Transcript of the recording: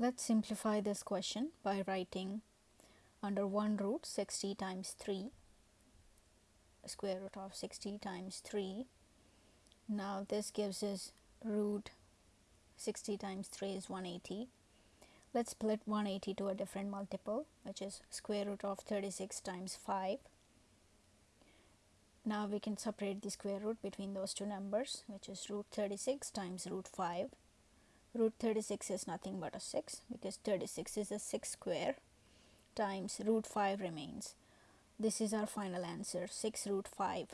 Let's simplify this question by writing under 1 root 60 times 3 square root of 60 times 3 now this gives us root 60 times 3 is 180 let's split 180 to a different multiple which is square root of 36 times 5 now we can separate the square root between those two numbers which is root 36 times root 5 root 36 is nothing but a 6 because 36 is a 6 square times root 5 remains. This is our final answer 6 root 5